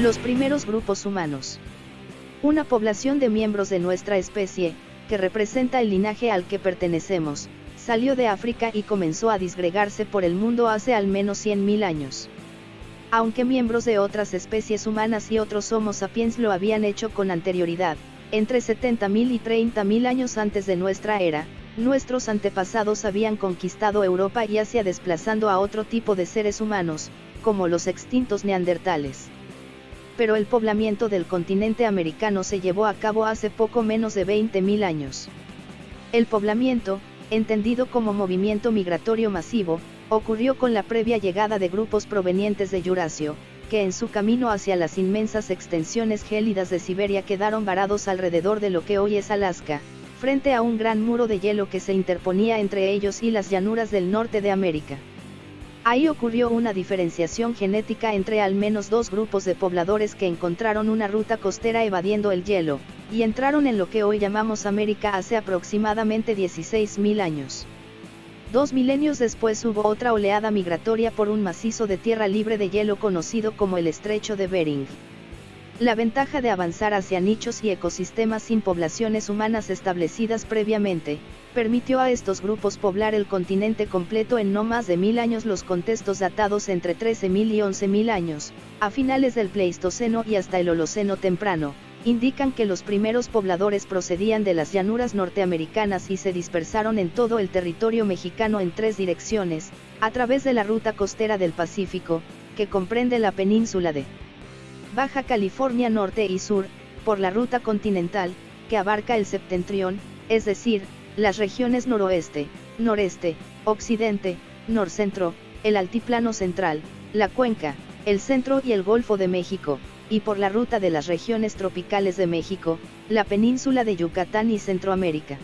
Los primeros grupos humanos. Una población de miembros de nuestra especie, que representa el linaje al que pertenecemos, salió de África y comenzó a disgregarse por el mundo hace al menos 100.000 años. Aunque miembros de otras especies humanas y otros Homo sapiens lo habían hecho con anterioridad, entre 70.000 y 30.000 años antes de nuestra era, nuestros antepasados habían conquistado Europa y Asia desplazando a otro tipo de seres humanos, como los extintos neandertales. Pero el poblamiento del continente americano se llevó a cabo hace poco menos de 20.000 años. El poblamiento, entendido como movimiento migratorio masivo, ocurrió con la previa llegada de grupos provenientes de Jurasio, que en su camino hacia las inmensas extensiones gélidas de Siberia quedaron varados alrededor de lo que hoy es Alaska, frente a un gran muro de hielo que se interponía entre ellos y las llanuras del norte de América. Ahí ocurrió una diferenciación genética entre al menos dos grupos de pobladores que encontraron una ruta costera evadiendo el hielo, y entraron en lo que hoy llamamos América hace aproximadamente 16.000 años. Dos milenios después hubo otra oleada migratoria por un macizo de tierra libre de hielo conocido como el Estrecho de Bering. La ventaja de avanzar hacia nichos y ecosistemas sin poblaciones humanas establecidas previamente, permitió a estos grupos poblar el continente completo en no más de mil años. Los contextos datados entre 13.000 y 11.000 años, a finales del Pleistoceno y hasta el Holoceno temprano, indican que los primeros pobladores procedían de las llanuras norteamericanas y se dispersaron en todo el territorio mexicano en tres direcciones, a través de la ruta costera del Pacífico, que comprende la península de Baja California Norte y Sur, por la ruta continental, que abarca el septentrión, es decir, las regiones noroeste, noreste, occidente, norcentro, el altiplano central, la cuenca, el centro y el Golfo de México, y por la ruta de las regiones tropicales de México, la península de Yucatán y Centroamérica.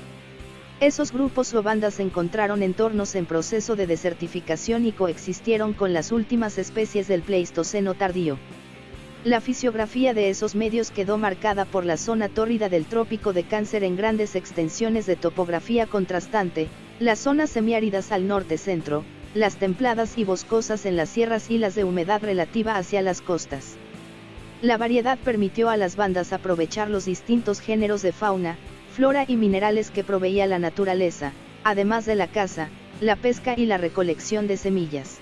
Esos grupos o bandas encontraron entornos en proceso de desertificación y coexistieron con las últimas especies del Pleistoceno tardío. La fisiografía de esos medios quedó marcada por la zona tórrida del trópico de Cáncer en grandes extensiones de topografía contrastante, las zonas semiáridas al norte-centro, las templadas y boscosas en las sierras y las de humedad relativa hacia las costas. La variedad permitió a las bandas aprovechar los distintos géneros de fauna, flora y minerales que proveía la naturaleza, además de la caza, la pesca y la recolección de semillas.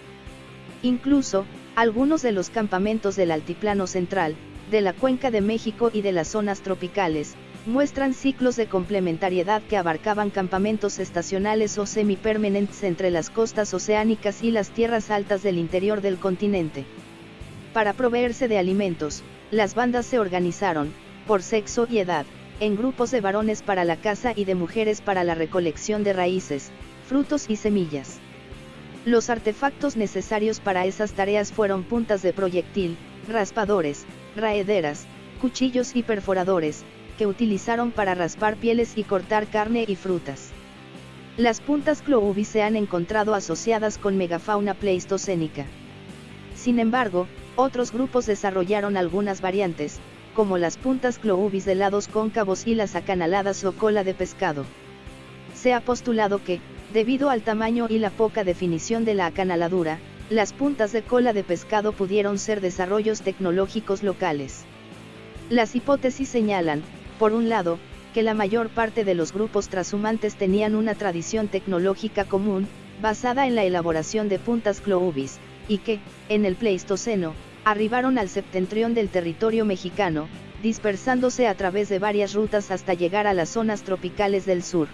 Incluso, algunos de los campamentos del Altiplano Central, de la Cuenca de México y de las zonas tropicales, muestran ciclos de complementariedad que abarcaban campamentos estacionales o semipermanentes entre las costas oceánicas y las tierras altas del interior del continente. Para proveerse de alimentos, las bandas se organizaron, por sexo y edad, en grupos de varones para la caza y de mujeres para la recolección de raíces, frutos y semillas. Los artefactos necesarios para esas tareas fueron puntas de proyectil, raspadores, raederas, cuchillos y perforadores, que utilizaron para raspar pieles y cortar carne y frutas. Las puntas cloubis se han encontrado asociadas con megafauna pleistocénica. Sin embargo, otros grupos desarrollaron algunas variantes, como las puntas cloubis de lados cóncavos y las acanaladas o cola de pescado. Se ha postulado que, debido al tamaño y la poca definición de la acanaladura, las puntas de cola de pescado pudieron ser desarrollos tecnológicos locales. Las hipótesis señalan, por un lado, que la mayor parte de los grupos transhumantes tenían una tradición tecnológica común, basada en la elaboración de puntas cloubis, y que, en el Pleistoceno, arribaron al septentrión del territorio mexicano, dispersándose a través de varias rutas hasta llegar a las zonas tropicales del sur.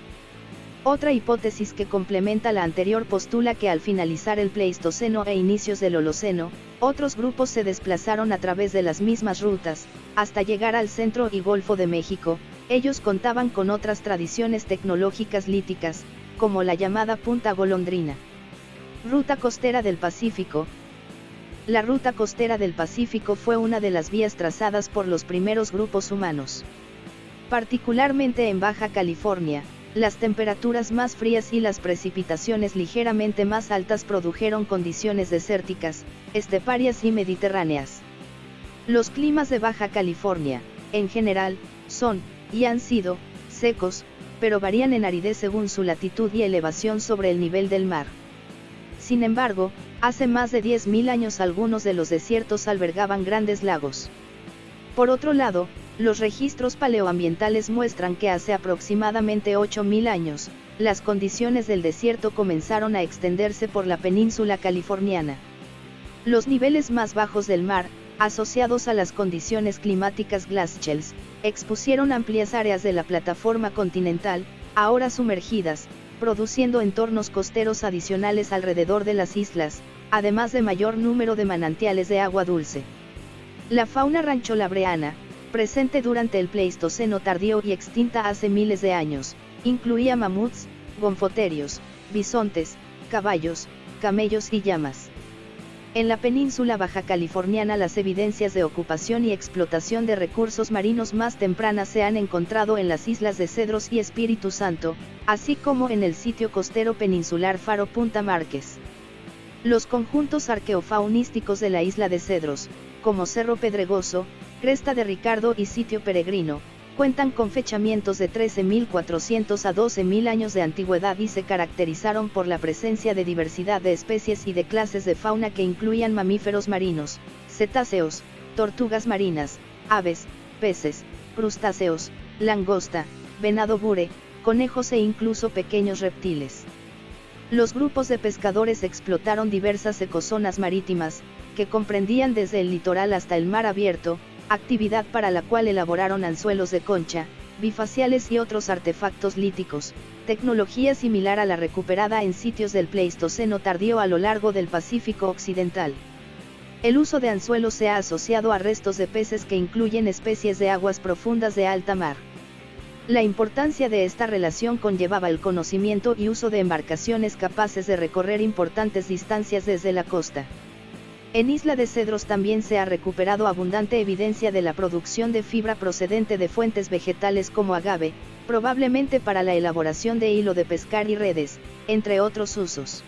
Otra hipótesis que complementa la anterior postula que al finalizar el Pleistoceno e inicios del Holoceno, otros grupos se desplazaron a través de las mismas rutas, hasta llegar al centro y Golfo de México, ellos contaban con otras tradiciones tecnológicas líticas, como la llamada Punta Golondrina. Ruta Costera del Pacífico. La ruta costera del Pacífico fue una de las vías trazadas por los primeros grupos humanos. Particularmente en Baja California, las temperaturas más frías y las precipitaciones ligeramente más altas produjeron condiciones desérticas, esteparias y mediterráneas. Los climas de Baja California, en general, son, y han sido, secos, pero varían en aridez según su latitud y elevación sobre el nivel del mar. Sin embargo, hace más de 10.000 años algunos de los desiertos albergaban grandes lagos. Por otro lado, los registros paleoambientales muestran que hace aproximadamente 8.000 años, las condiciones del desierto comenzaron a extenderse por la península californiana. Los niveles más bajos del mar, asociados a las condiciones climáticas glaciales, expusieron amplias áreas de la plataforma continental, ahora sumergidas, produciendo entornos costeros adicionales alrededor de las islas, además de mayor número de manantiales de agua dulce. La fauna rancholabreana, presente durante el Pleistoceno tardío y extinta hace miles de años, incluía mamuts, gonfoterios, bisontes, caballos, camellos y llamas. En la península baja californiana las evidencias de ocupación y explotación de recursos marinos más tempranas se han encontrado en las islas de Cedros y Espíritu Santo, así como en el sitio costero peninsular Faro Punta Márquez. Los conjuntos arqueofaunísticos de la isla de Cedros, como Cerro Pedregoso, Cresta de Ricardo y Sitio Peregrino, cuentan con fechamientos de 13.400 a 12.000 años de antigüedad y se caracterizaron por la presencia de diversidad de especies y de clases de fauna que incluían mamíferos marinos, cetáceos, tortugas marinas, aves, peces, crustáceos, langosta, venado bure, conejos e incluso pequeños reptiles. Los grupos de pescadores explotaron diversas ecozonas marítimas, que comprendían desde el litoral hasta el mar abierto, actividad para la cual elaboraron anzuelos de concha, bifaciales y otros artefactos líticos, tecnología similar a la recuperada en sitios del Pleistoceno tardío a lo largo del Pacífico Occidental. El uso de anzuelos se ha asociado a restos de peces que incluyen especies de aguas profundas de alta mar. La importancia de esta relación conllevaba el conocimiento y uso de embarcaciones capaces de recorrer importantes distancias desde la costa. En Isla de Cedros también se ha recuperado abundante evidencia de la producción de fibra procedente de fuentes vegetales como agave, probablemente para la elaboración de hilo de pescar y redes, entre otros usos.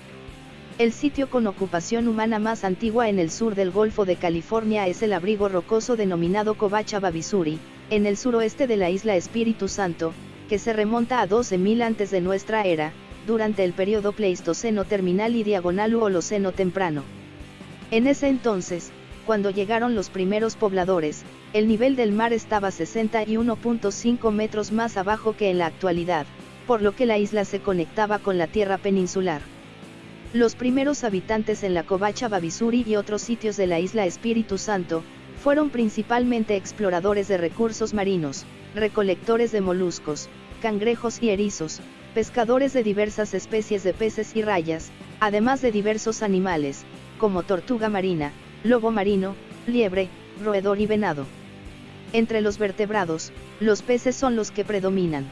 El sitio con ocupación humana más antigua en el sur del Golfo de California es el abrigo rocoso denominado Covacha Babisuri, en el suroeste de la isla Espíritu Santo, que se remonta a 12.000 antes de nuestra era, durante el periodo Pleistoceno terminal y diagonal u Holoceno temprano. En ese entonces, cuando llegaron los primeros pobladores, el nivel del mar estaba 61.5 metros más abajo que en la actualidad, por lo que la isla se conectaba con la tierra peninsular. Los primeros habitantes en la Covacha Babisuri y otros sitios de la isla Espíritu Santo, fueron principalmente exploradores de recursos marinos, recolectores de moluscos, cangrejos y erizos, pescadores de diversas especies de peces y rayas, además de diversos animales, como tortuga marina, lobo marino, liebre, roedor y venado. Entre los vertebrados, los peces son los que predominan.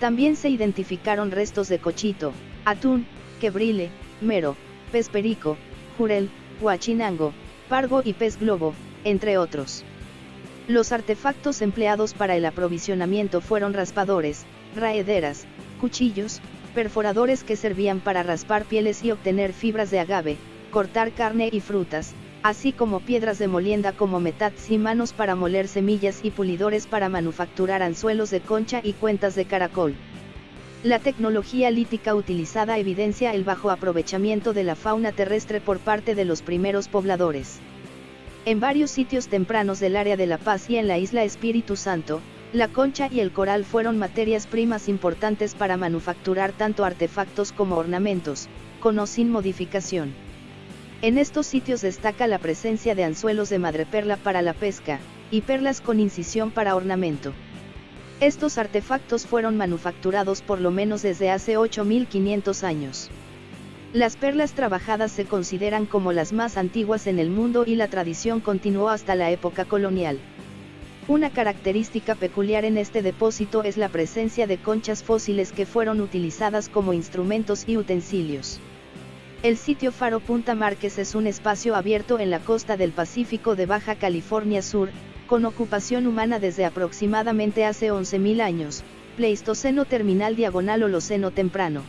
También se identificaron restos de cochito, atún, quebrile, mero, pez perico, jurel, huachinango, pargo y pez globo, entre otros. Los artefactos empleados para el aprovisionamiento fueron raspadores, raederas, cuchillos, perforadores que servían para raspar pieles y obtener fibras de agave, cortar carne y frutas, así como piedras de molienda como metats y manos para moler semillas y pulidores para manufacturar anzuelos de concha y cuentas de caracol. La tecnología lítica utilizada evidencia el bajo aprovechamiento de la fauna terrestre por parte de los primeros pobladores. En varios sitios tempranos del área de La Paz y en la isla Espíritu Santo, la concha y el coral fueron materias primas importantes para manufacturar tanto artefactos como ornamentos, con o sin modificación. En estos sitios destaca la presencia de anzuelos de madreperla para la pesca, y perlas con incisión para ornamento. Estos artefactos fueron manufacturados por lo menos desde hace 8500 años. Las perlas trabajadas se consideran como las más antiguas en el mundo y la tradición continuó hasta la época colonial. Una característica peculiar en este depósito es la presencia de conchas fósiles que fueron utilizadas como instrumentos y utensilios. El sitio Faro Punta Márquez es un espacio abierto en la costa del Pacífico de Baja California Sur, con ocupación humana desde aproximadamente hace 11.000 años, Pleistoceno terminal diagonal Holoceno temprano.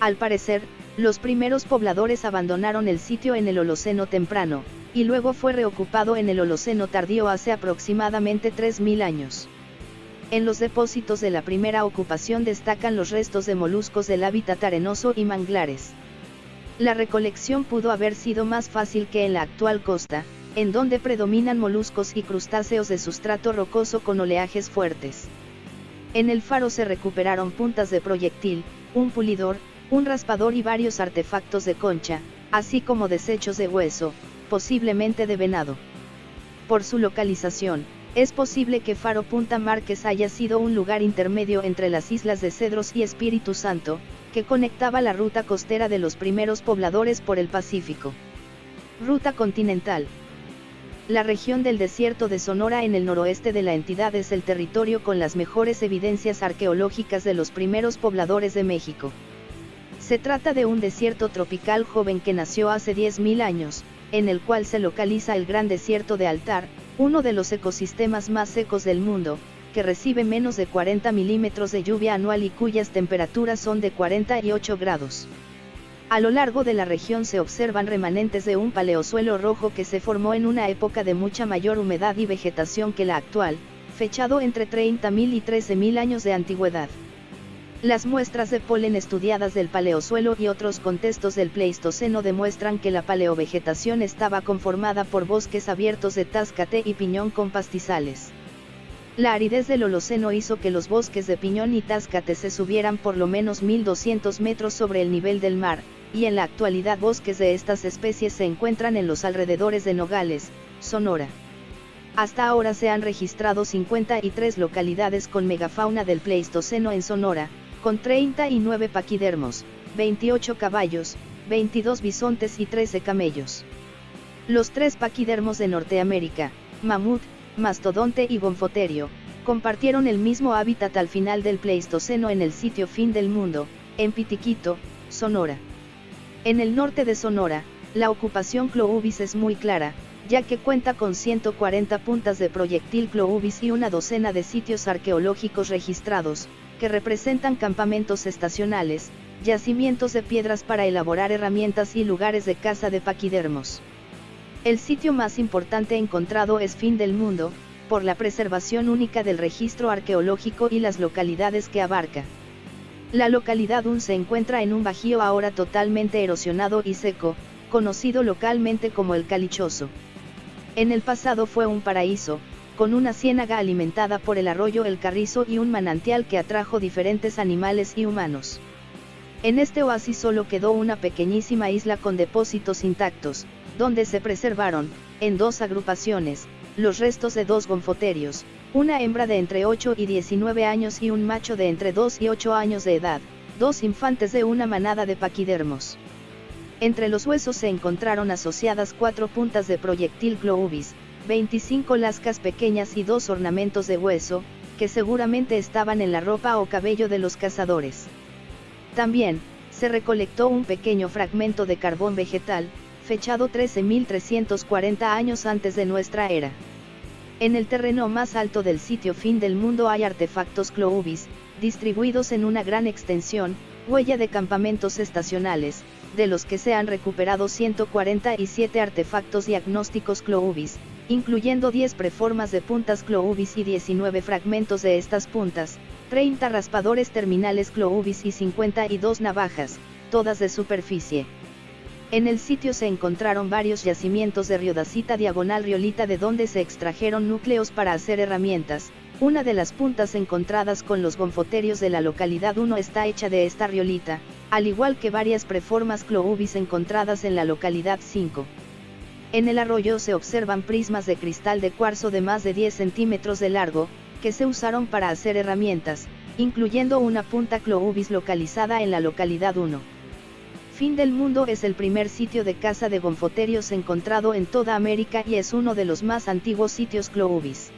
Al parecer, los primeros pobladores abandonaron el sitio en el Holoceno temprano, y luego fue reocupado en el Holoceno tardío hace aproximadamente 3.000 años. En los depósitos de la primera ocupación destacan los restos de moluscos del hábitat arenoso y manglares. La recolección pudo haber sido más fácil que en la actual costa, en donde predominan moluscos y crustáceos de sustrato rocoso con oleajes fuertes. En el faro se recuperaron puntas de proyectil, un pulidor, un raspador y varios artefactos de concha, así como desechos de hueso, posiblemente de venado. Por su localización, es posible que Faro Punta Márquez haya sido un lugar intermedio entre las islas de Cedros y Espíritu Santo, que conectaba la ruta costera de los primeros pobladores por el Pacífico. Ruta continental. La región del desierto de Sonora en el noroeste de la entidad es el territorio con las mejores evidencias arqueológicas de los primeros pobladores de México. Se trata de un desierto tropical joven que nació hace 10.000 años, en el cual se localiza el Gran Desierto de Altar, uno de los ecosistemas más secos del mundo, que recibe menos de 40 milímetros de lluvia anual y cuyas temperaturas son de 48 grados. A lo largo de la región se observan remanentes de un paleosuelo rojo que se formó en una época de mucha mayor humedad y vegetación que la actual, fechado entre 30.000 y 13.000 años de antigüedad. Las muestras de polen estudiadas del paleosuelo y otros contextos del Pleistoceno demuestran que la paleovegetación estaba conformada por bosques abiertos de táscate y piñón con pastizales. La aridez del Holoceno hizo que los bosques de piñón y táscate se subieran por lo menos 1200 metros sobre el nivel del mar, y en la actualidad bosques de estas especies se encuentran en los alrededores de Nogales, Sonora. Hasta ahora se han registrado 53 localidades con megafauna del Pleistoceno en Sonora, con 39 paquidermos, 28 caballos, 22 bisontes y 13 camellos. Los tres paquidermos de Norteamérica, mamut, mastodonte y gonfoterio, compartieron el mismo hábitat al final del Pleistoceno en el sitio fin del mundo, en Pitiquito, Sonora. En el norte de Sonora, la ocupación Cloubis es muy clara, ya que cuenta con 140 puntas de proyectil Cloubis y una docena de sitios arqueológicos registrados, que representan campamentos estacionales, yacimientos de piedras para elaborar herramientas y lugares de caza de paquidermos. El sitio más importante encontrado es Fin del Mundo, por la preservación única del registro arqueológico y las localidades que abarca. La localidad Un se encuentra en un bajío ahora totalmente erosionado y seco, conocido localmente como el Calichoso. En el pasado fue un paraíso, con una ciénaga alimentada por el arroyo El Carrizo y un manantial que atrajo diferentes animales y humanos. En este oasis solo quedó una pequeñísima isla con depósitos intactos, donde se preservaron, en dos agrupaciones, los restos de dos gonfoterios, una hembra de entre 8 y 19 años y un macho de entre 2 y 8 años de edad, dos infantes de una manada de paquidermos. Entre los huesos se encontraron asociadas cuatro puntas de proyectil Cloubis, 25 lascas pequeñas y dos ornamentos de hueso, que seguramente estaban en la ropa o cabello de los cazadores. También, se recolectó un pequeño fragmento de carbón vegetal, fechado 13.340 años antes de nuestra era. En el terreno más alto del sitio fin del mundo hay artefactos Cloubis, distribuidos en una gran extensión, huella de campamentos estacionales, de los que se han recuperado 147 artefactos diagnósticos Cloubis, incluyendo 10 preformas de puntas Cloubis y 19 fragmentos de estas puntas, 30 raspadores terminales Cloubis y 52 navajas, todas de superficie. En el sitio se encontraron varios yacimientos de riodacita diagonal riolita de donde se extrajeron núcleos para hacer herramientas, una de las puntas encontradas con los gonfoterios de la localidad 1 está hecha de esta riolita, al igual que varias preformas Cloubis encontradas en la localidad 5. En el arroyo se observan prismas de cristal de cuarzo de más de 10 centímetros de largo, que se usaron para hacer herramientas, incluyendo una punta Cloubis localizada en la localidad 1. Fin del Mundo es el primer sitio de caza de gonfoterios encontrado en toda América y es uno de los más antiguos sitios Cloubis.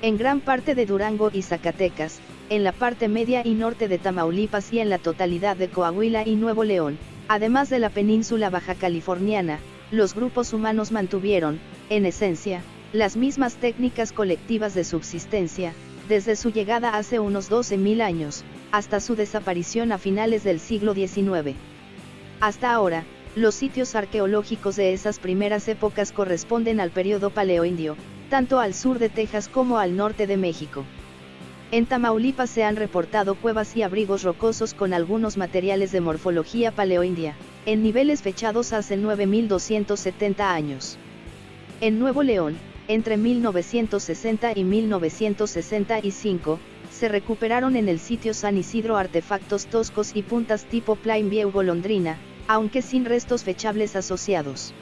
En gran parte de Durango y Zacatecas, en la parte media y norte de Tamaulipas y en la totalidad de Coahuila y Nuevo León, además de la península baja californiana, los grupos humanos mantuvieron, en esencia, las mismas técnicas colectivas de subsistencia, desde su llegada hace unos 12.000 años, hasta su desaparición a finales del siglo XIX. Hasta ahora, los sitios arqueológicos de esas primeras épocas corresponden al periodo paleoindio, tanto al sur de Texas como al norte de México. En Tamaulipas se han reportado cuevas y abrigos rocosos con algunos materiales de morfología paleoindia, en niveles fechados hace 9270 años. En Nuevo León, entre 1960 y 1965, se recuperaron en el sitio San Isidro artefactos toscos y puntas tipo Plain View golondrina, aunque sin restos fechables asociados.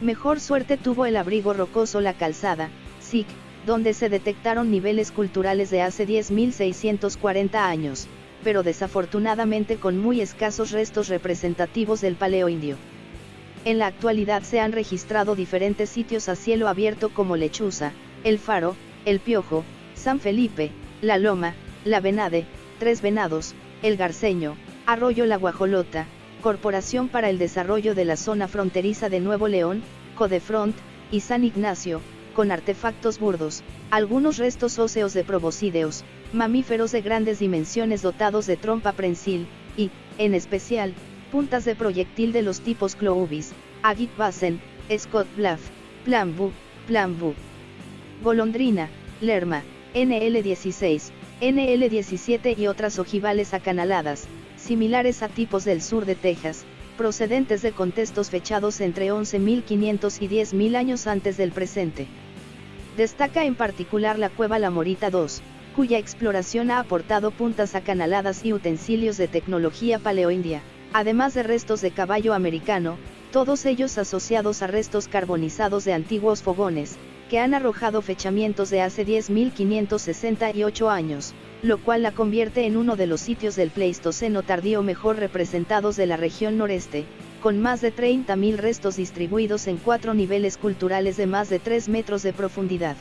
Mejor suerte tuvo el abrigo rocoso La Calzada, SIC, donde se detectaron niveles culturales de hace 10.640 años, pero desafortunadamente con muy escasos restos representativos del paleoindio. En la actualidad se han registrado diferentes sitios a cielo abierto como Lechuza, El Faro, El Piojo, San Felipe, La Loma, La Venade, Tres Venados, El Garceño, Arroyo La Guajolota, Corporación para el Desarrollo de la Zona Fronteriza de Nuevo León, Codefront, y San Ignacio, con artefactos burdos, algunos restos óseos de proboscideos, mamíferos de grandes dimensiones dotados de trompa prensil, y, en especial, puntas de proyectil de los tipos Cloubis, Agit Bassen, Scott Bluff, Plambu, Plambu. Golondrina, Lerma, NL16, NL17 y otras ojivales acanaladas, similares a tipos del sur de Texas, procedentes de contextos fechados entre 11.500 y 10.000 años antes del presente. Destaca en particular la cueva La Morita II, cuya exploración ha aportado puntas acanaladas y utensilios de tecnología paleoindia, además de restos de caballo americano, todos ellos asociados a restos carbonizados de antiguos fogones, que han arrojado fechamientos de hace 10.568 años, lo cual la convierte en uno de los sitios del Pleistoceno tardío mejor representados de la región noreste, con más de 30.000 restos distribuidos en cuatro niveles culturales de más de 3 metros de profundidad.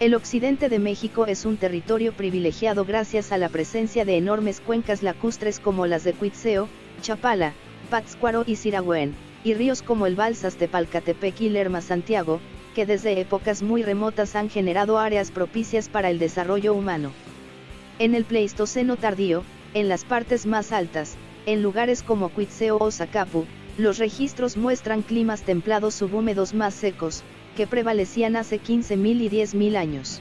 El occidente de México es un territorio privilegiado gracias a la presencia de enormes cuencas lacustres como las de Cuitzeo, Chapala, Pátzcuaro y Siragüen, y ríos como el Balsas de Palcatepec y Lerma Santiago, que desde épocas muy remotas han generado áreas propicias para el desarrollo humano. En el Pleistoceno tardío, en las partes más altas, en lugares como Cuitzeo o Zacapu, los registros muestran climas templados subhúmedos más secos, que prevalecían hace 15.000 y 10.000 años.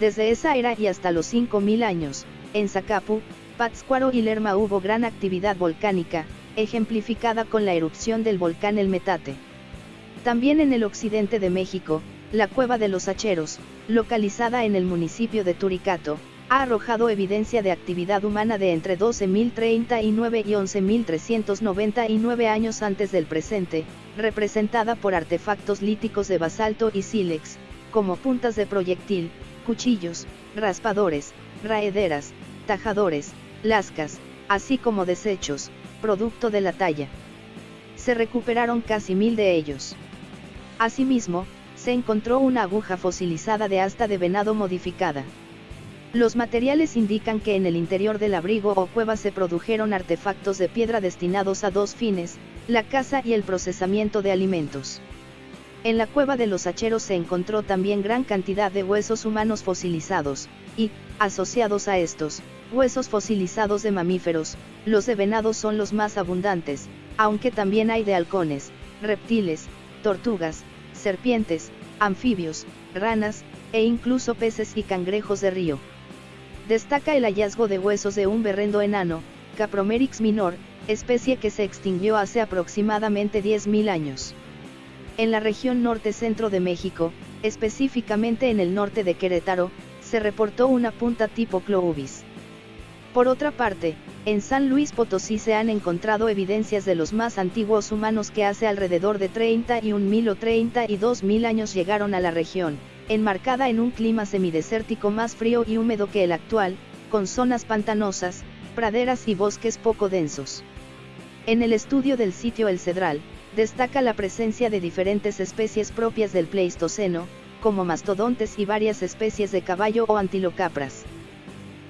Desde esa era y hasta los 5.000 años, en Zacapu, Pátzcuaro y Lerma hubo gran actividad volcánica, ejemplificada con la erupción del volcán El Metate. También en el occidente de México, la Cueva de los Hacheros, localizada en el municipio de Turicato, ha arrojado evidencia de actividad humana de entre 12.039 y 11.399 años antes del presente, representada por artefactos líticos de basalto y sílex, como puntas de proyectil, cuchillos, raspadores, raederas, tajadores, lascas, así como desechos, producto de la talla. Se recuperaron casi mil de ellos. Asimismo, se encontró una aguja fosilizada de asta de venado modificada. Los materiales indican que en el interior del abrigo o cueva se produjeron artefactos de piedra destinados a dos fines, la caza y el procesamiento de alimentos. En la cueva de los hacheros se encontró también gran cantidad de huesos humanos fosilizados, y, asociados a estos, huesos fosilizados de mamíferos, los de venados son los más abundantes, aunque también hay de halcones, reptiles, tortugas, serpientes, anfibios, ranas, e incluso peces y cangrejos de río. Destaca el hallazgo de huesos de un berrendo enano, Capromerix minor, especie que se extinguió hace aproximadamente 10.000 años. En la región norte-centro de México, específicamente en el norte de Querétaro, se reportó una punta tipo Cloubis. Por otra parte, en San Luis Potosí se han encontrado evidencias de los más antiguos humanos que hace alrededor de 31.000 o 32.000 años llegaron a la región, enmarcada en un clima semidesértico más frío y húmedo que el actual, con zonas pantanosas, praderas y bosques poco densos. En el estudio del sitio El Cedral, destaca la presencia de diferentes especies propias del Pleistoceno, como mastodontes y varias especies de caballo o antilocapras.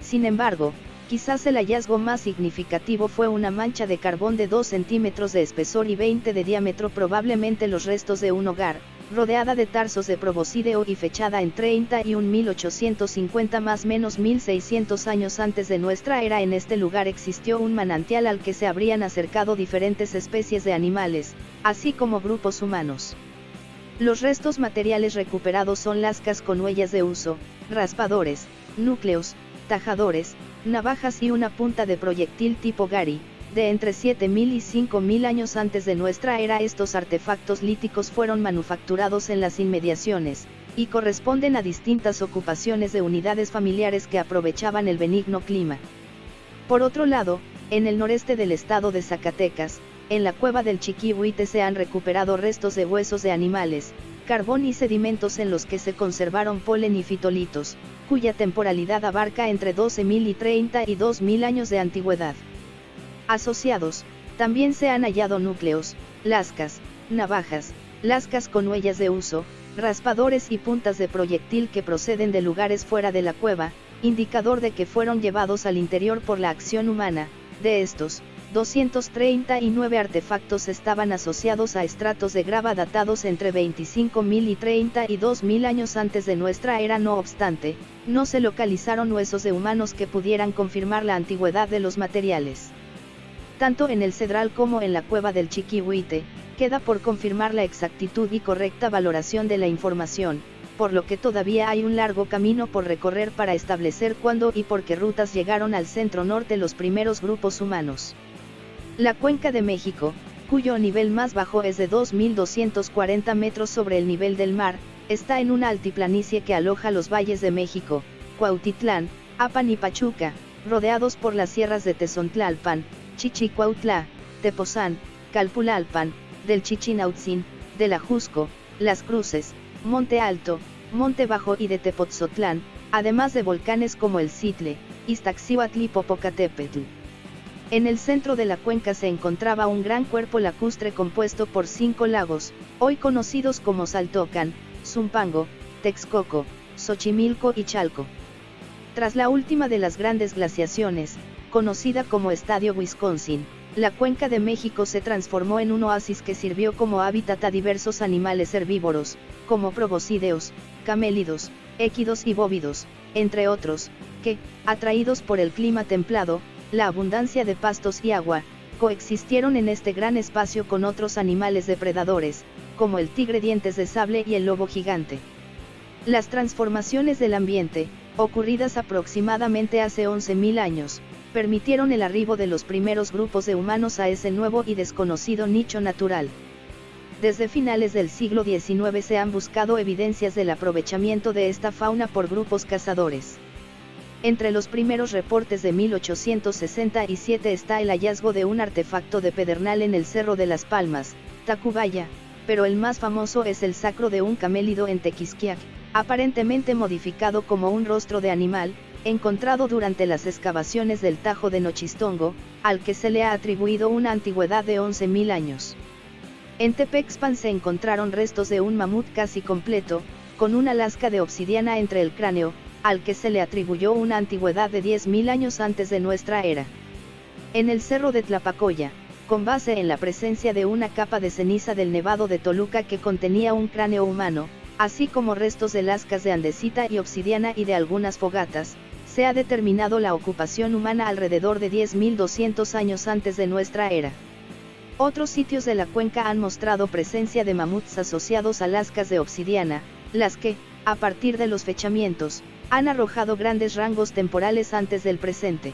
Sin embargo, quizás el hallazgo más significativo fue una mancha de carbón de 2 centímetros de espesor y 20 de diámetro probablemente los restos de un hogar, rodeada de tarsos de proboscideo y fechada en 31.850 más menos 1600 años antes de nuestra era en este lugar existió un manantial al que se habrían acercado diferentes especies de animales, así como grupos humanos. Los restos materiales recuperados son lascas con huellas de uso, raspadores, núcleos, tajadores, navajas y una punta de proyectil tipo Gary, de entre 7.000 y 5.000 años antes de nuestra era estos artefactos líticos fueron manufacturados en las inmediaciones, y corresponden a distintas ocupaciones de unidades familiares que aprovechaban el benigno clima. Por otro lado, en el noreste del estado de Zacatecas, en la cueva del Chiquihuite se han recuperado restos de huesos de animales, carbón y sedimentos en los que se conservaron polen y fitolitos, cuya temporalidad abarca entre 12.000 y 32.000 años de antigüedad. Asociados, también se han hallado núcleos, lascas, navajas, lascas con huellas de uso, raspadores y puntas de proyectil que proceden de lugares fuera de la cueva, indicador de que fueron llevados al interior por la acción humana, de estos, 239 artefactos estaban asociados a estratos de grava datados entre 25.000 y 32.000 años antes de nuestra era. No obstante, no se localizaron huesos de humanos que pudieran confirmar la antigüedad de los materiales tanto en el Cedral como en la cueva del Chiquihuite, queda por confirmar la exactitud y correcta valoración de la información, por lo que todavía hay un largo camino por recorrer para establecer cuándo y por qué rutas llegaron al centro norte los primeros grupos humanos. La cuenca de México, cuyo nivel más bajo es de 2.240 metros sobre el nivel del mar, está en una altiplanicie que aloja los valles de México, Cuautitlán, Apan y Pachuca, rodeados por las sierras de Tezontlalpan, Chichicuautla, Tepozán, Calpulalpan, del Chichinautzin, del Ajusco, Las Cruces, Monte Alto, Monte Bajo y de Tepotzotlán, además de volcanes como el Citle, Iztaccíhuatl y Popocatépetl. En el centro de la cuenca se encontraba un gran cuerpo lacustre compuesto por cinco lagos, hoy conocidos como Saltocan, Zumpango, Texcoco, Xochimilco y Chalco. Tras la última de las grandes glaciaciones, conocida como Estadio Wisconsin, la cuenca de México se transformó en un oasis que sirvió como hábitat a diversos animales herbívoros, como proboscideos, camélidos, équidos y bóvidos, entre otros, que, atraídos por el clima templado, la abundancia de pastos y agua, coexistieron en este gran espacio con otros animales depredadores, como el tigre dientes de sable y el lobo gigante. Las transformaciones del ambiente, ocurridas aproximadamente hace 11.000 años, permitieron el arribo de los primeros grupos de humanos a ese nuevo y desconocido nicho natural. Desde finales del siglo XIX se han buscado evidencias del aprovechamiento de esta fauna por grupos cazadores. Entre los primeros reportes de 1867 está el hallazgo de un artefacto de pedernal en el Cerro de las Palmas, Tacubaya, pero el más famoso es el sacro de un camélido en Tequisquiac, aparentemente modificado como un rostro de animal, encontrado durante las excavaciones del Tajo de Nochistongo, al que se le ha atribuido una antigüedad de 11.000 años. En Tepexpan se encontraron restos de un mamut casi completo, con una lasca de obsidiana entre el cráneo, al que se le atribuyó una antigüedad de 10.000 años antes de nuestra era. En el cerro de Tlapacoya, con base en la presencia de una capa de ceniza del nevado de Toluca que contenía un cráneo humano, así como restos de lascas de andesita y obsidiana y de algunas fogatas, se ha determinado la ocupación humana alrededor de 10.200 años antes de nuestra era. Otros sitios de la cuenca han mostrado presencia de mamuts asociados a lascas de obsidiana, las que, a partir de los fechamientos, han arrojado grandes rangos temporales antes del presente.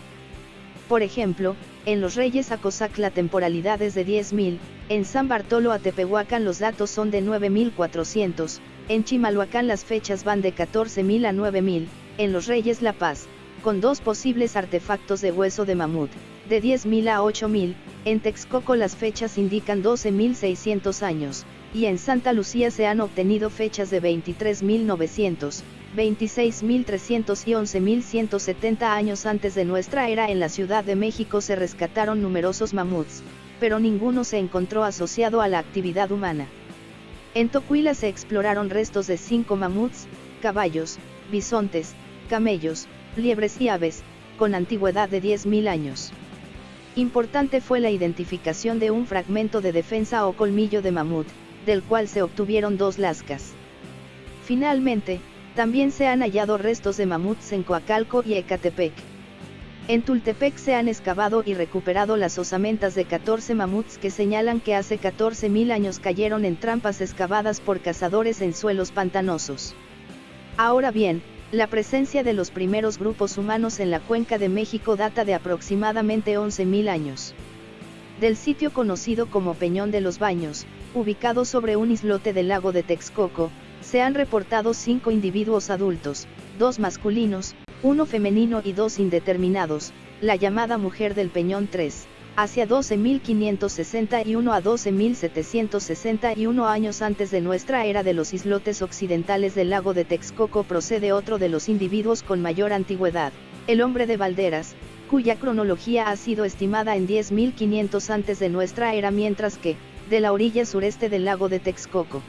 Por ejemplo, en los Reyes Acosac la temporalidad es de 10.000, en San Bartolo Atepehuacán los datos son de 9.400, en Chimalhuacán las fechas van de 14.000 a 9.000, en los Reyes La Paz, con dos posibles artefactos de hueso de mamut, de 10.000 a 8.000, en Texcoco las fechas indican 12.600 años, y en Santa Lucía se han obtenido fechas de 23.900, 26.300 y 11.170 años antes de nuestra era en la Ciudad de México se rescataron numerosos mamuts, pero ninguno se encontró asociado a la actividad humana. En Tocuila se exploraron restos de cinco mamuts, caballos, bisontes, camellos, liebres y aves, con antigüedad de 10.000 años. Importante fue la identificación de un fragmento de defensa o colmillo de mamut, del cual se obtuvieron dos lascas. Finalmente, también se han hallado restos de mamuts en Coacalco y Ecatepec. En Tultepec se han excavado y recuperado las osamentas de 14 mamuts que señalan que hace 14.000 años cayeron en trampas excavadas por cazadores en suelos pantanosos. Ahora bien, la presencia de los primeros grupos humanos en la cuenca de México data de aproximadamente 11.000 años. Del sitio conocido como Peñón de los Baños, ubicado sobre un islote del lago de Texcoco, se han reportado cinco individuos adultos, dos masculinos, uno femenino y dos indeterminados, la llamada mujer del Peñón 3, hacia 12.561 a 12.761 años antes de nuestra era de los islotes occidentales del lago de Texcoco procede otro de los individuos con mayor antigüedad, el hombre de Valderas, cuya cronología ha sido estimada en 10.500 antes de nuestra era mientras que, de la orilla sureste del lago de Texcoco.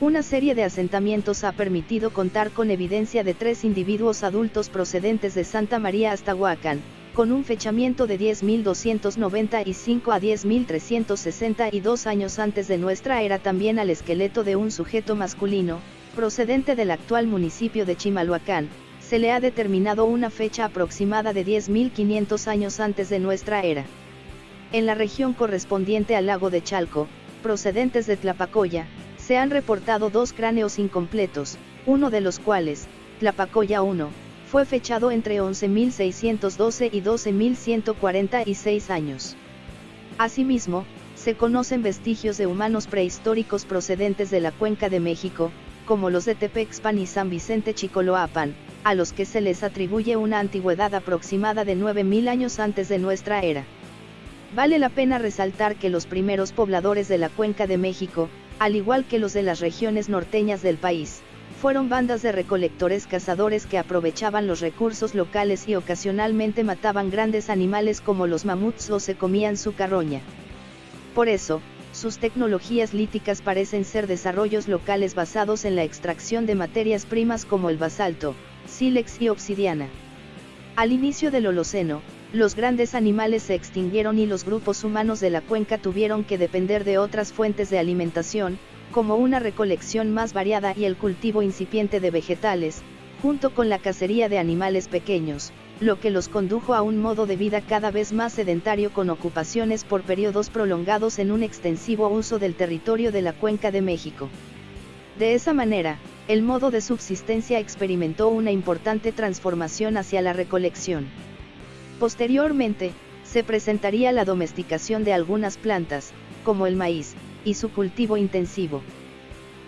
Una serie de asentamientos ha permitido contar con evidencia de tres individuos adultos procedentes de Santa María hasta Huacán, con un fechamiento de 10.295 a 10.362 años antes de nuestra era también al esqueleto de un sujeto masculino, procedente del actual municipio de Chimalhuacán, se le ha determinado una fecha aproximada de 10.500 años antes de nuestra era. En la región correspondiente al lago de Chalco, procedentes de Tlapacoya, se han reportado dos cráneos incompletos, uno de los cuales, Tlapacoya 1, fue fechado entre 11.612 y 12.146 años. Asimismo, se conocen vestigios de humanos prehistóricos procedentes de la Cuenca de México, como los de Tepexpan y San Vicente Chicoloapan, a los que se les atribuye una antigüedad aproximada de 9.000 años antes de nuestra era. Vale la pena resaltar que los primeros pobladores de la Cuenca de México, al igual que los de las regiones norteñas del país, fueron bandas de recolectores cazadores que aprovechaban los recursos locales y ocasionalmente mataban grandes animales como los mamuts o se comían su carroña. Por eso, sus tecnologías líticas parecen ser desarrollos locales basados en la extracción de materias primas como el basalto, sílex y obsidiana. Al inicio del Holoceno, los grandes animales se extinguieron y los grupos humanos de la cuenca tuvieron que depender de otras fuentes de alimentación, como una recolección más variada y el cultivo incipiente de vegetales, junto con la cacería de animales pequeños, lo que los condujo a un modo de vida cada vez más sedentario con ocupaciones por periodos prolongados en un extensivo uso del territorio de la Cuenca de México. De esa manera, el modo de subsistencia experimentó una importante transformación hacia la recolección. Posteriormente, se presentaría la domesticación de algunas plantas, como el maíz, y su cultivo intensivo.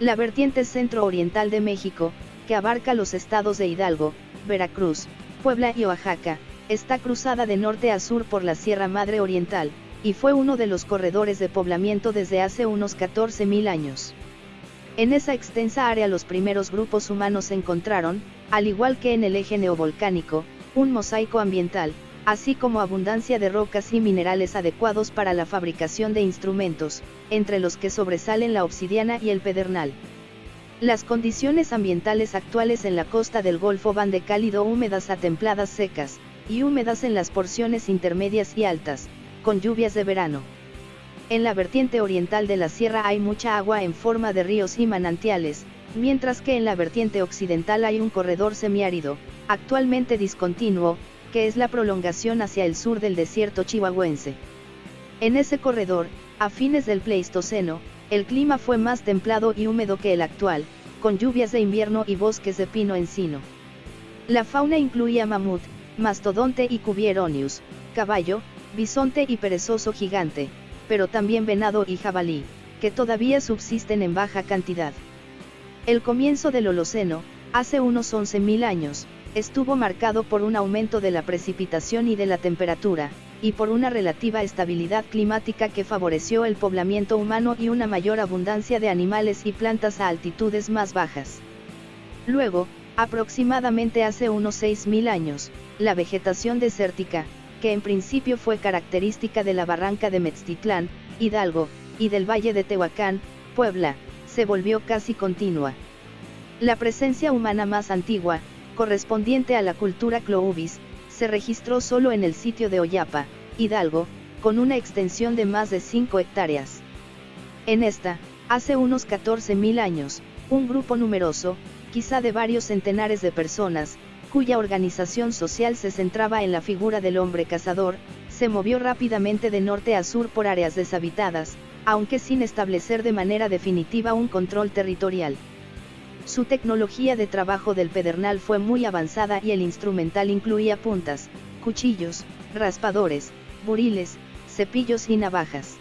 La vertiente centro-oriental de México, que abarca los estados de Hidalgo, Veracruz, Puebla y Oaxaca, está cruzada de norte a sur por la Sierra Madre Oriental, y fue uno de los corredores de poblamiento desde hace unos 14.000 años. En esa extensa área los primeros grupos humanos encontraron, al igual que en el eje neovolcánico, un mosaico ambiental, así como abundancia de rocas y minerales adecuados para la fabricación de instrumentos, entre los que sobresalen la obsidiana y el pedernal. Las condiciones ambientales actuales en la costa del Golfo van de cálido húmedas a templadas secas, y húmedas en las porciones intermedias y altas, con lluvias de verano. En la vertiente oriental de la sierra hay mucha agua en forma de ríos y manantiales, mientras que en la vertiente occidental hay un corredor semiárido, actualmente discontinuo, es la prolongación hacia el sur del desierto chihuahuense. En ese corredor, a fines del Pleistoceno, el clima fue más templado y húmedo que el actual, con lluvias de invierno y bosques de pino encino. La fauna incluía mamut, mastodonte y cubieronius, caballo, bisonte y perezoso gigante, pero también venado y jabalí, que todavía subsisten en baja cantidad. El comienzo del Holoceno, hace unos 11.000 años, estuvo marcado por un aumento de la precipitación y de la temperatura, y por una relativa estabilidad climática que favoreció el poblamiento humano y una mayor abundancia de animales y plantas a altitudes más bajas. Luego, aproximadamente hace unos 6.000 años, la vegetación desértica, que en principio fue característica de la barranca de Metztitlán, Hidalgo, y del valle de Tehuacán, Puebla, se volvió casi continua. La presencia humana más antigua, correspondiente a la cultura Cloubis, se registró solo en el sitio de Oyapa, Hidalgo, con una extensión de más de 5 hectáreas. En esta, hace unos 14.000 años, un grupo numeroso, quizá de varios centenares de personas, cuya organización social se centraba en la figura del hombre cazador, se movió rápidamente de norte a sur por áreas deshabitadas, aunque sin establecer de manera definitiva un control territorial. Su tecnología de trabajo del pedernal fue muy avanzada y el instrumental incluía puntas, cuchillos, raspadores, buriles, cepillos y navajas.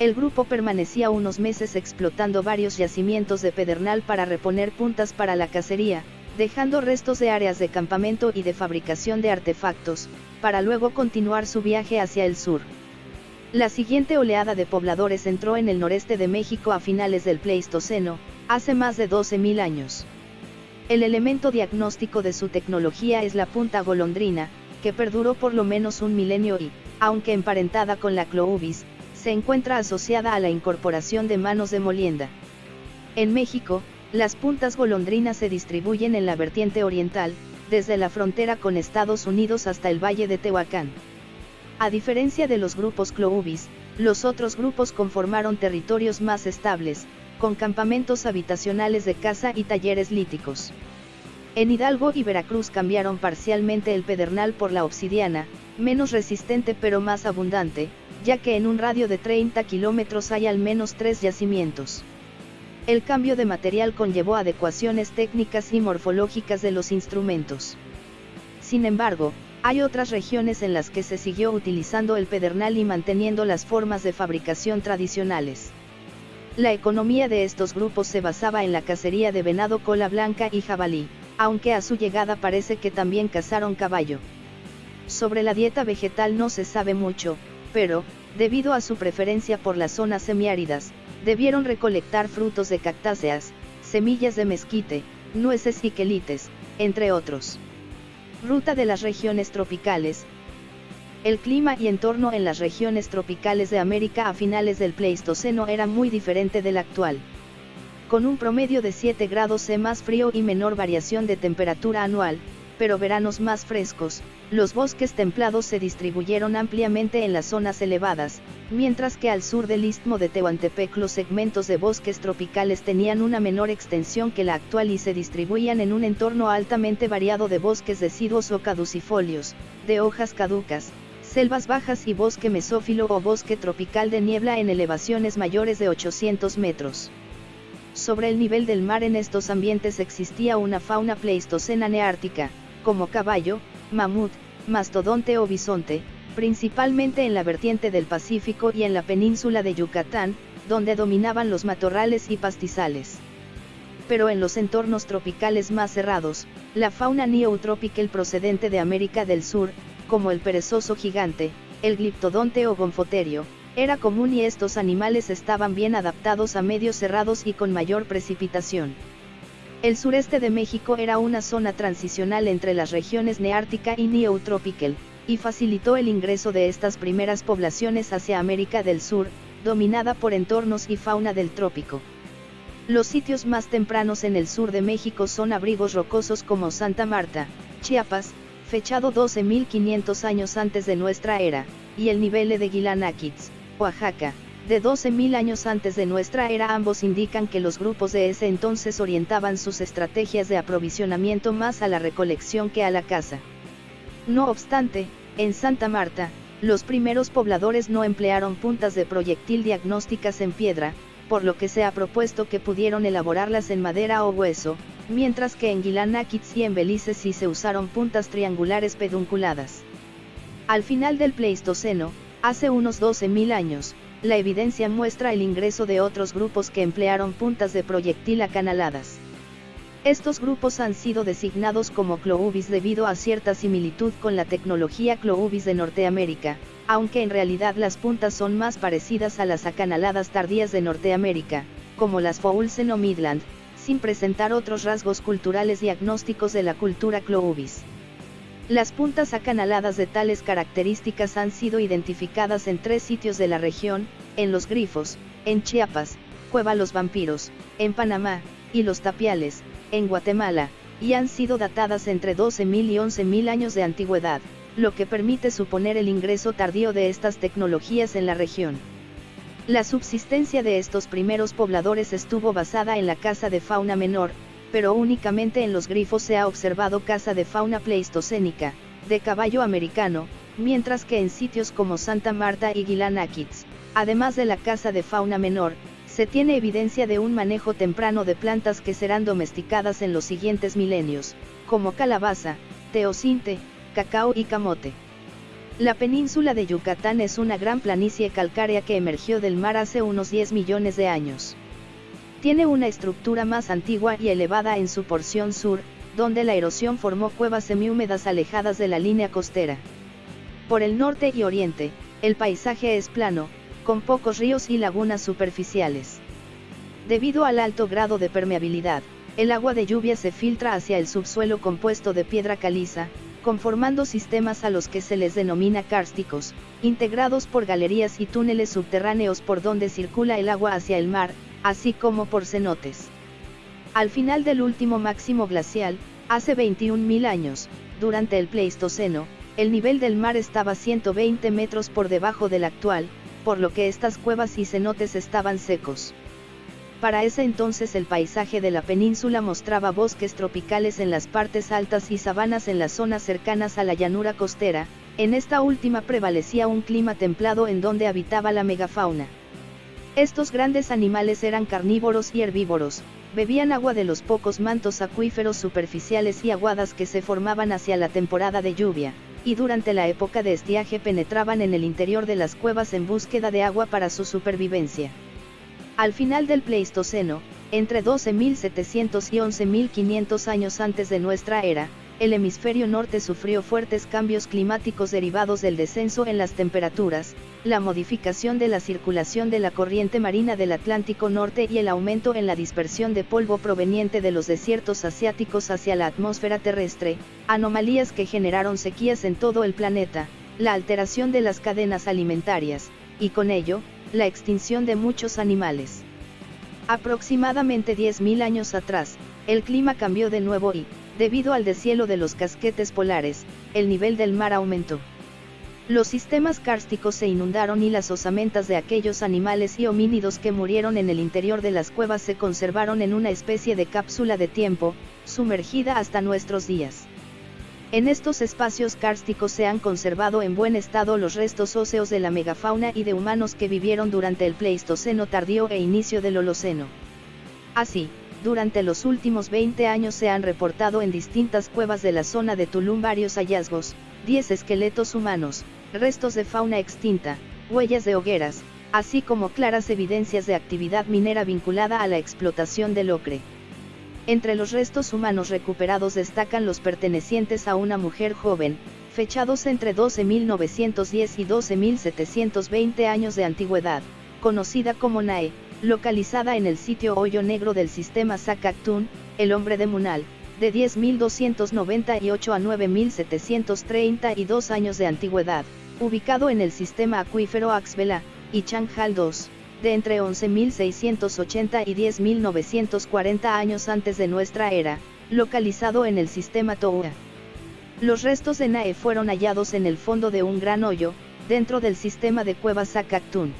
El grupo permanecía unos meses explotando varios yacimientos de pedernal para reponer puntas para la cacería, dejando restos de áreas de campamento y de fabricación de artefactos, para luego continuar su viaje hacia el sur. La siguiente oleada de pobladores entró en el noreste de México a finales del Pleistoceno, hace más de 12.000 años. El elemento diagnóstico de su tecnología es la punta golondrina, que perduró por lo menos un milenio y, aunque emparentada con la cloubis, se encuentra asociada a la incorporación de manos de molienda. En México, las puntas golondrinas se distribuyen en la vertiente oriental, desde la frontera con Estados Unidos hasta el valle de Tehuacán. A diferencia de los grupos Cloubis, los otros grupos conformaron territorios más estables, con campamentos habitacionales de caza y talleres líticos. En Hidalgo y Veracruz cambiaron parcialmente el pedernal por la obsidiana, menos resistente pero más abundante, ya que en un radio de 30 kilómetros hay al menos tres yacimientos. El cambio de material conllevó adecuaciones técnicas y morfológicas de los instrumentos. Sin embargo, hay otras regiones en las que se siguió utilizando el pedernal y manteniendo las formas de fabricación tradicionales. La economía de estos grupos se basaba en la cacería de venado cola blanca y jabalí, aunque a su llegada parece que también cazaron caballo. Sobre la dieta vegetal no se sabe mucho, pero, debido a su preferencia por las zonas semiáridas, debieron recolectar frutos de cactáceas, semillas de mezquite, nueces y quelites, entre otros. Ruta de las regiones tropicales. El clima y entorno en las regiones tropicales de América a finales del Pleistoceno era muy diferente del actual. Con un promedio de 7 grados C más frío y menor variación de temperatura anual, pero veranos más frescos, los bosques templados se distribuyeron ampliamente en las zonas elevadas, mientras que al sur del istmo de Tehuantepec los segmentos de bosques tropicales tenían una menor extensión que la actual y se distribuían en un entorno altamente variado de bosques deciduos o caducifolios, de hojas caducas, selvas bajas y bosque mesófilo o bosque tropical de niebla en elevaciones mayores de 800 metros. Sobre el nivel del mar en estos ambientes existía una fauna pleistocena neártica, como caballo, mamut, mastodonte o bisonte, principalmente en la vertiente del Pacífico y en la península de Yucatán, donde dominaban los matorrales y pastizales. Pero en los entornos tropicales más cerrados, la fauna neotropical procedente de América del Sur, como el perezoso gigante, el gliptodonte o gonfoterio, era común y estos animales estaban bien adaptados a medios cerrados y con mayor precipitación. El sureste de México era una zona transicional entre las regiones neártica y neotropical, y facilitó el ingreso de estas primeras poblaciones hacia América del Sur, dominada por entornos y fauna del trópico. Los sitios más tempranos en el sur de México son abrigos rocosos como Santa Marta, Chiapas, fechado 12.500 años antes de nuestra era, y el nivel de Guilanakits, Oaxaca, de 12.000 años antes de nuestra era ambos indican que los grupos de ese entonces orientaban sus estrategias de aprovisionamiento más a la recolección que a la caza. No obstante, en Santa Marta, los primeros pobladores no emplearon puntas de proyectil diagnósticas en piedra, por lo que se ha propuesto que pudieron elaborarlas en madera o hueso, mientras que en Guilanakits y en Belice sí se usaron puntas triangulares pedunculadas. Al final del Pleistoceno, hace unos 12.000 años, la evidencia muestra el ingreso de otros grupos que emplearon puntas de proyectil acanaladas. Estos grupos han sido designados como Cloubis debido a cierta similitud con la tecnología Cloubis de Norteamérica, aunque en realidad las puntas son más parecidas a las acanaladas tardías de Norteamérica, como las Foulsen o Midland, sin presentar otros rasgos culturales diagnósticos de la cultura Cloubis. Las puntas acanaladas de tales características han sido identificadas en tres sitios de la región, en Los Grifos, en Chiapas, Cueva Los Vampiros, en Panamá, y Los Tapiales, en Guatemala, y han sido datadas entre 12.000 y 11.000 años de antigüedad, lo que permite suponer el ingreso tardío de estas tecnologías en la región. La subsistencia de estos primeros pobladores estuvo basada en la caza de fauna menor, pero únicamente en los grifos se ha observado caza de fauna pleistocénica, de caballo americano, mientras que en sitios como Santa Marta y Guilanakits, además de la caza de fauna menor, se tiene evidencia de un manejo temprano de plantas que serán domesticadas en los siguientes milenios, como calabaza, teocinte, cacao y camote. La península de Yucatán es una gran planicie calcárea que emergió del mar hace unos 10 millones de años. Tiene una estructura más antigua y elevada en su porción sur, donde la erosión formó cuevas semihúmedas alejadas de la línea costera. Por el norte y oriente, el paisaje es plano, con pocos ríos y lagunas superficiales. Debido al alto grado de permeabilidad, el agua de lluvia se filtra hacia el subsuelo compuesto de piedra caliza, conformando sistemas a los que se les denomina kársticos, integrados por galerías y túneles subterráneos por donde circula el agua hacia el mar, así como por cenotes. Al final del último máximo glacial, hace 21.000 años, durante el Pleistoceno, el nivel del mar estaba 120 metros por debajo del actual, por lo que estas cuevas y cenotes estaban secos. Para ese entonces el paisaje de la península mostraba bosques tropicales en las partes altas y sabanas en las zonas cercanas a la llanura costera, en esta última prevalecía un clima templado en donde habitaba la megafauna. Estos grandes animales eran carnívoros y herbívoros, bebían agua de los pocos mantos acuíferos superficiales y aguadas que se formaban hacia la temporada de lluvia, y durante la época de estiaje penetraban en el interior de las cuevas en búsqueda de agua para su supervivencia. Al final del Pleistoceno, entre 12.700 y 11.500 años antes de nuestra era, el hemisferio norte sufrió fuertes cambios climáticos derivados del descenso en las temperaturas, la modificación de la circulación de la corriente marina del Atlántico Norte y el aumento en la dispersión de polvo proveniente de los desiertos asiáticos hacia la atmósfera terrestre, anomalías que generaron sequías en todo el planeta, la alteración de las cadenas alimentarias, y con ello, la extinción de muchos animales. Aproximadamente 10.000 años atrás, el clima cambió de nuevo y, debido al deshielo de los casquetes polares, el nivel del mar aumentó. Los sistemas kársticos se inundaron y las osamentas de aquellos animales y homínidos que murieron en el interior de las cuevas se conservaron en una especie de cápsula de tiempo, sumergida hasta nuestros días. En estos espacios kársticos se han conservado en buen estado los restos óseos de la megafauna y de humanos que vivieron durante el Pleistoceno tardío e inicio del Holoceno. Así, durante los últimos 20 años se han reportado en distintas cuevas de la zona de Tulum varios hallazgos, 10 esqueletos humanos, restos de fauna extinta, huellas de hogueras, así como claras evidencias de actividad minera vinculada a la explotación del ocre. Entre los restos humanos recuperados destacan los pertenecientes a una mujer joven, fechados entre 12.910 y 12.720 años de antigüedad, conocida como Nae, localizada en el sitio Hoyo Negro del sistema Sakactún, el hombre de Munal, de 10.298 a 9.732 años de antigüedad, ubicado en el sistema acuífero Axvela, y Changhal II de entre 11.680 y 10.940 años antes de nuestra era, localizado en el sistema Toua. Los restos de Nae fueron hallados en el fondo de un gran hoyo, dentro del sistema de cuevas Sakactún.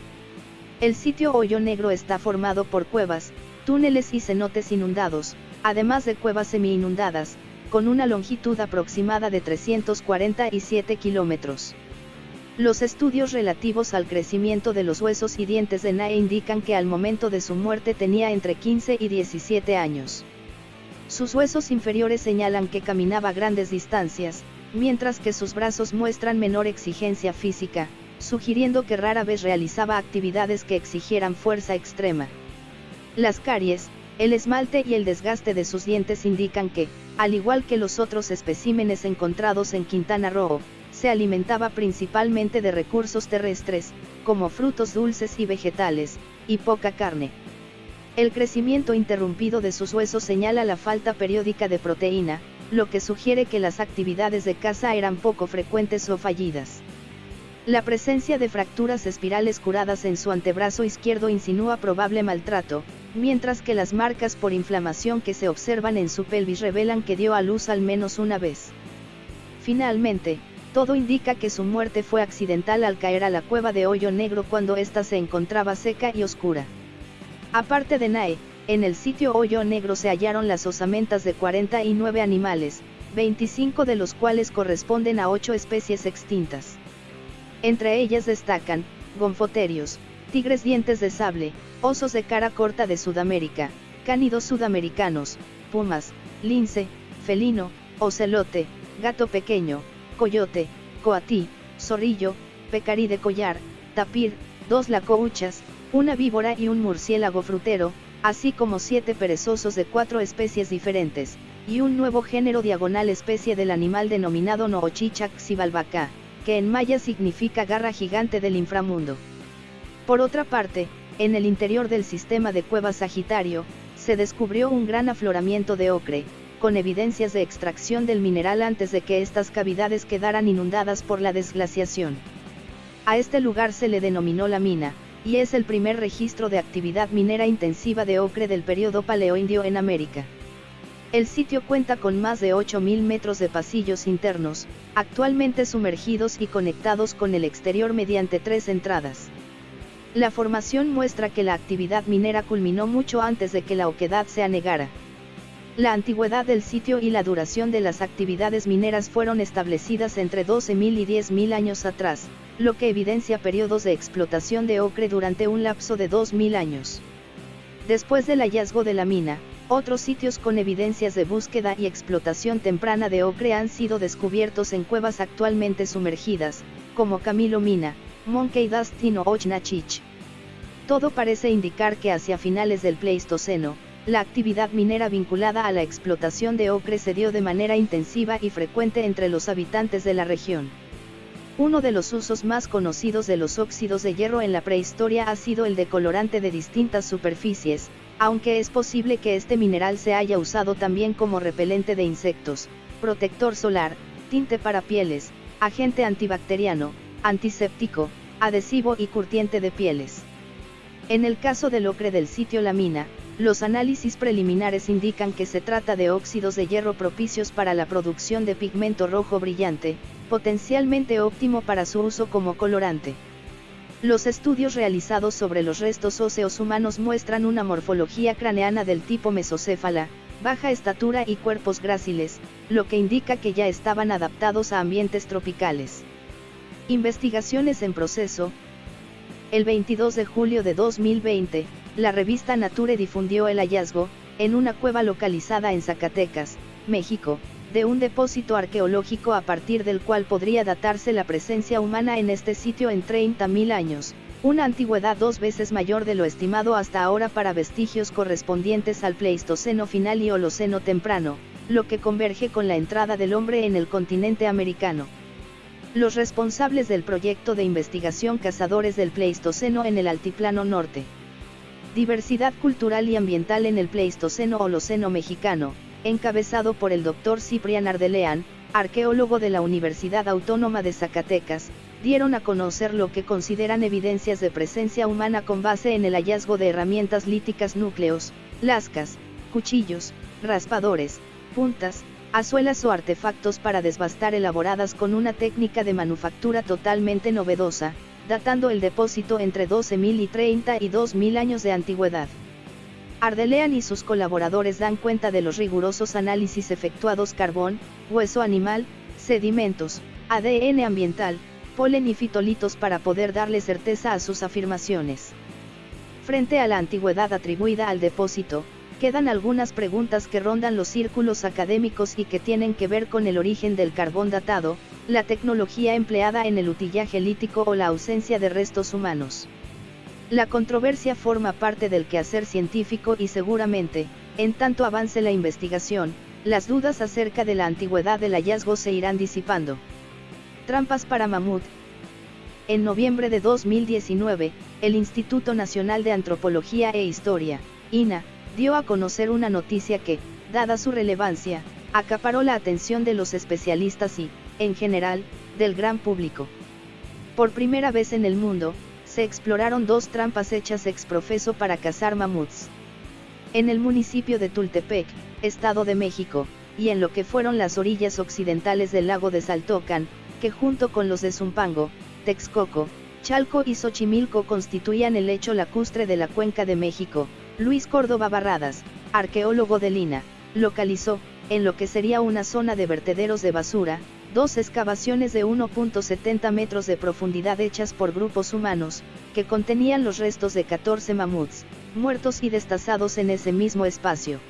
El sitio Hoyo Negro está formado por cuevas, túneles y cenotes inundados, además de cuevas semi-inundadas, con una longitud aproximada de 347 kilómetros. Los estudios relativos al crecimiento de los huesos y dientes de Nae indican que al momento de su muerte tenía entre 15 y 17 años. Sus huesos inferiores señalan que caminaba grandes distancias, mientras que sus brazos muestran menor exigencia física, sugiriendo que rara vez realizaba actividades que exigieran fuerza extrema. Las caries, el esmalte y el desgaste de sus dientes indican que, al igual que los otros especímenes encontrados en Quintana Roo, se alimentaba principalmente de recursos terrestres, como frutos dulces y vegetales, y poca carne. El crecimiento interrumpido de sus huesos señala la falta periódica de proteína, lo que sugiere que las actividades de caza eran poco frecuentes o fallidas. La presencia de fracturas espirales curadas en su antebrazo izquierdo insinúa probable maltrato, mientras que las marcas por inflamación que se observan en su pelvis revelan que dio a luz al menos una vez. Finalmente, todo indica que su muerte fue accidental al caer a la cueva de hoyo negro cuando ésta se encontraba seca y oscura. Aparte de Nae, en el sitio hoyo negro se hallaron las osamentas de 49 animales, 25 de los cuales corresponden a 8 especies extintas. Entre ellas destacan, gonfoterios, tigres dientes de sable, osos de cara corta de Sudamérica, cánidos sudamericanos, pumas, lince, felino, ocelote, gato pequeño, coyote, coatí, zorrillo, pecarí de collar, tapir, dos lacouchas, una víbora y un murciélago frutero, así como siete perezosos de cuatro especies diferentes, y un nuevo género diagonal especie del animal denominado Noochichac xibalbacá, que en maya significa garra gigante del inframundo. Por otra parte, en el interior del sistema de cuevas Sagitario, se descubrió un gran afloramiento de ocre, con evidencias de extracción del mineral antes de que estas cavidades quedaran inundadas por la desglaciación. A este lugar se le denominó la mina, y es el primer registro de actividad minera intensiva de ocre del periodo paleoindio en América. El sitio cuenta con más de 8.000 metros de pasillos internos, actualmente sumergidos y conectados con el exterior mediante tres entradas. La formación muestra que la actividad minera culminó mucho antes de que la oquedad se anegara. La antigüedad del sitio y la duración de las actividades mineras fueron establecidas entre 12.000 y 10.000 años atrás, lo que evidencia periodos de explotación de ocre durante un lapso de 2.000 años. Después del hallazgo de la mina, otros sitios con evidencias de búsqueda y explotación temprana de ocre han sido descubiertos en cuevas actualmente sumergidas, como Camilo Mina, Monkey Dustin o Ochnachich. Todo parece indicar que hacia finales del Pleistoceno, la actividad minera vinculada a la explotación de ocre se dio de manera intensiva y frecuente entre los habitantes de la región. Uno de los usos más conocidos de los óxidos de hierro en la prehistoria ha sido el de colorante de distintas superficies, aunque es posible que este mineral se haya usado también como repelente de insectos, protector solar, tinte para pieles, agente antibacteriano, antiséptico, adhesivo y curtiente de pieles. En el caso del ocre del sitio La Mina, los análisis preliminares indican que se trata de óxidos de hierro propicios para la producción de pigmento rojo brillante, potencialmente óptimo para su uso como colorante. Los estudios realizados sobre los restos óseos humanos muestran una morfología craneana del tipo mesocéfala, baja estatura y cuerpos gráciles, lo que indica que ya estaban adaptados a ambientes tropicales. Investigaciones en proceso, el 22 de julio de 2020, la revista Nature difundió el hallazgo, en una cueva localizada en Zacatecas, México, de un depósito arqueológico a partir del cual podría datarse la presencia humana en este sitio en 30.000 años, una antigüedad dos veces mayor de lo estimado hasta ahora para vestigios correspondientes al Pleistoceno final y Holoceno temprano, lo que converge con la entrada del hombre en el continente americano. Los responsables del proyecto de investigación Cazadores del Pleistoceno en el Altiplano Norte. Diversidad cultural y ambiental en el Pleistoceno Holoceno mexicano, encabezado por el Dr. Ciprián Ardelean, arqueólogo de la Universidad Autónoma de Zacatecas, dieron a conocer lo que consideran evidencias de presencia humana con base en el hallazgo de herramientas líticas núcleos, lascas, cuchillos, raspadores, puntas, azuelas o artefactos para desbastar elaboradas con una técnica de manufactura totalmente novedosa, datando el depósito entre 12.000 y 30 y 2.000 años de antigüedad. Ardelean y sus colaboradores dan cuenta de los rigurosos análisis efectuados carbón, hueso animal, sedimentos, ADN ambiental, polen y fitolitos para poder darle certeza a sus afirmaciones. Frente a la antigüedad atribuida al depósito, quedan algunas preguntas que rondan los círculos académicos y que tienen que ver con el origen del carbón datado, la tecnología empleada en el utillaje lítico o la ausencia de restos humanos. La controversia forma parte del quehacer científico y seguramente, en tanto avance la investigación, las dudas acerca de la antigüedad del hallazgo se irán disipando. Trampas para mamut. En noviembre de 2019, el Instituto Nacional de Antropología e Historia, INA, dio a conocer una noticia que, dada su relevancia, acaparó la atención de los especialistas y, en general, del gran público. Por primera vez en el mundo, se exploraron dos trampas hechas ex profeso para cazar mamuts. En el municipio de Tultepec, Estado de México, y en lo que fueron las orillas occidentales del lago de Saltocan, que junto con los de Zumpango, Texcoco, Chalco y Xochimilco constituían el lecho lacustre de la cuenca de México, Luis Córdoba Barradas, arqueólogo de Lina, localizó, en lo que sería una zona de vertederos de basura, dos excavaciones de 1.70 metros de profundidad hechas por grupos humanos, que contenían los restos de 14 mamuts, muertos y destazados en ese mismo espacio.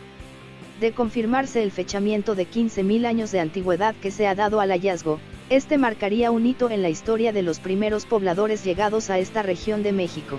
De confirmarse el fechamiento de 15.000 años de antigüedad que se ha dado al hallazgo, Este marcaría un hito en la historia de los primeros pobladores llegados a esta región de México.